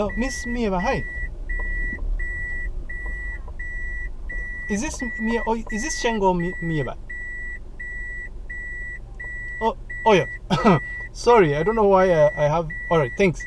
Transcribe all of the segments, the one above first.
Hello, Miss Mieva. Hi. Is this Mia? Oh, is this Shengo Mi- Mieva? Oh, oh yeah. Sorry, I don't know why I, I have. All right, thanks.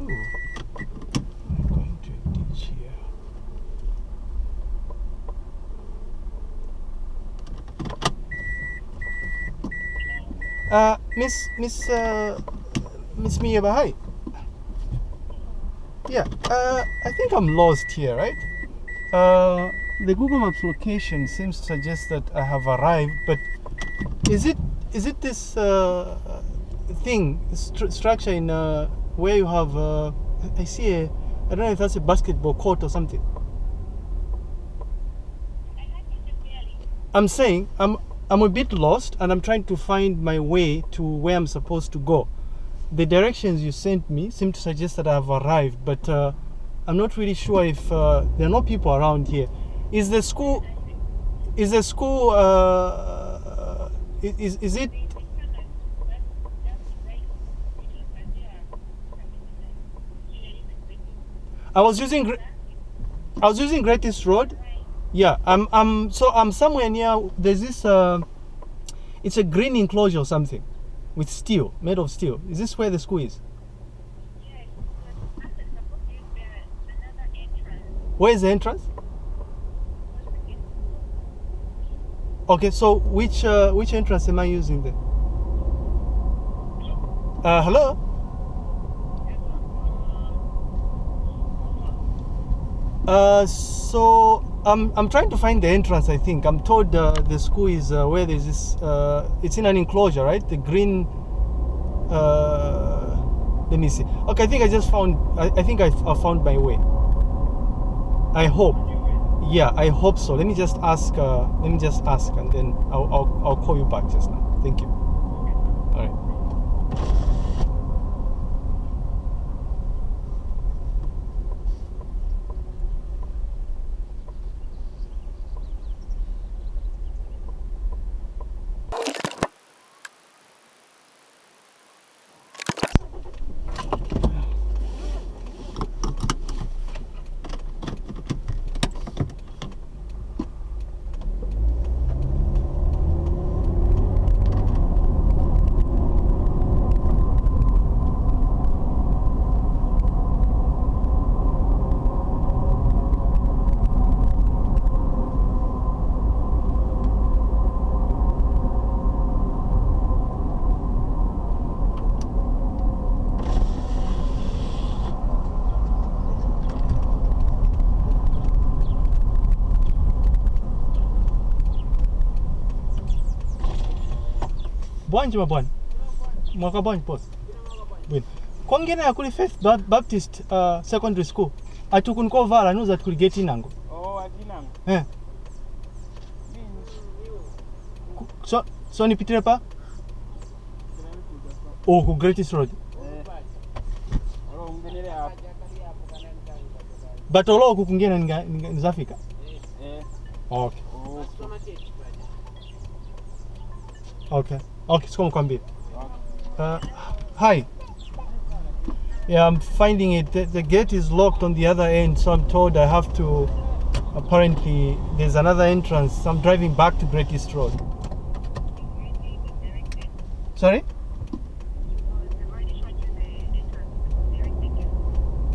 Ooh. I'm going to a ditch here. Uh, Miss Miss uh, Miss Mieva, hi. Yeah, uh, I think I'm lost here, right? Uh, the Google Maps location seems to suggest that I have arrived, but is it is it this uh, thing stru- structure in uh, where you have? Uh, I see a I don't know if that's a basketball court or something. I'm saying I'm I'm a bit lost and I'm trying to find my way to where I'm supposed to go. The directions you sent me seem to suggest that I've arrived, but uh, I'm not really sure if uh, there are no people around here. Is the school? Is the school? Uh, is is it? I was using. I was using Great East Road. Yeah, I'm. I'm. So I'm somewhere near. There's this. Uh, it's a green enclosure or something, with steel, made of steel. Is this where the school is? Where is the entrance? Okay, so which uh, which entrance am I using then? Uh, hello. Uh, so I'm I'm trying to find the entrance. I think I'm told uh, the school is uh, where there's this. Uh, it's in an enclosure, right? The green. Uh, let me see. Okay, I think I just found. I, I think I, I found my way. I hope. Yeah, I hope so. Let me just ask. Uh, let me just ask, and then I'll, I'll I'll call you back just now. Thank you. bwanji ma bwanji. Mabwana mwakabwanje pose bwino kwongera yakuli faith baptist uh, secondary school. Atukuni kovala anuza atikuli geti inango. Oh, eh. so, so nipitire pa? Oh, ku greatest road. Eh. but olo oku kungena nzafika eh. okay. okay. Okay sikoma kwambia okay. Uh, hi. Yeah, I'm finding it. The, the gate is locked on the other end, so I'm told I have to. Apparently, there's another entrance. I'm driving back to Great East Road. Sorry?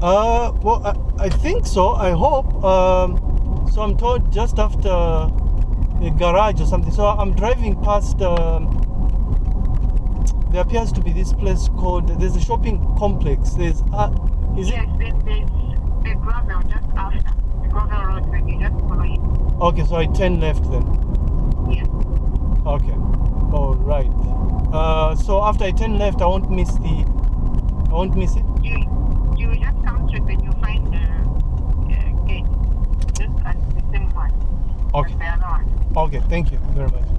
Uh, well, I, I think so. I hope. Um, so I'm told just after a garage or something. So I'm driving past. Um, there appears to be this place called there's a shopping complex. There's uh, is yes, it? Yes, there's the gravel just after the gravel road when you just follow it. Okay, so I turn left then. Yeah. Okay. All right. Uh, so after I turn left, I won't miss the. I won't miss it. You you just come to it and you find the uh, gate just as uh, the same one. Okay. Okay. Thank you very much.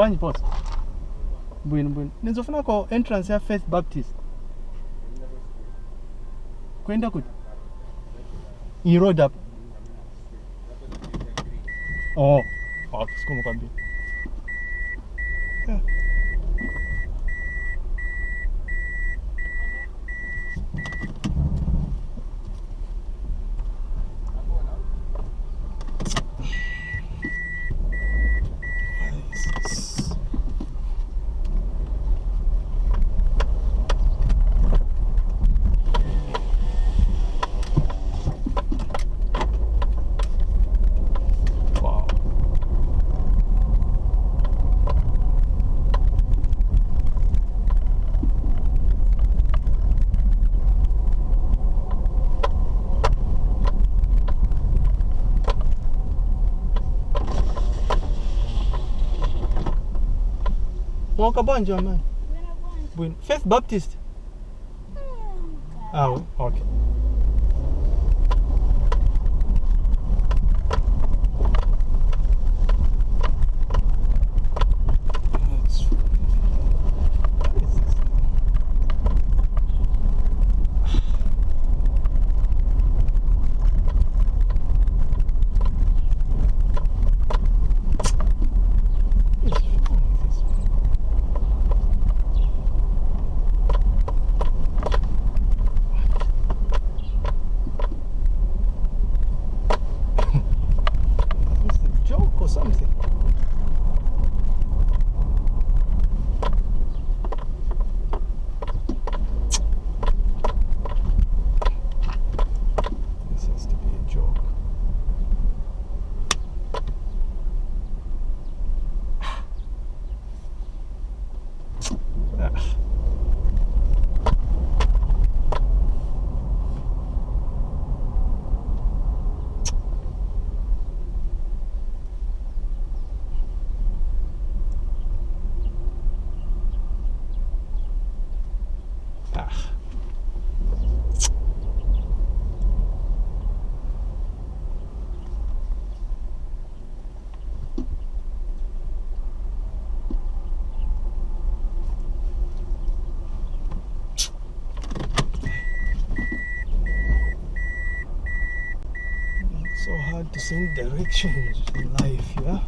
bwanyi posa mbwino Nizofuna kwa entrance ya faith baptist. Kwenda kuti iroad up. oh, ah, oh sikumukwambia yeah. Wonka Bonjo, mãe? Buena Bonjo. Ah, ok. Ah. different directions in life yeah?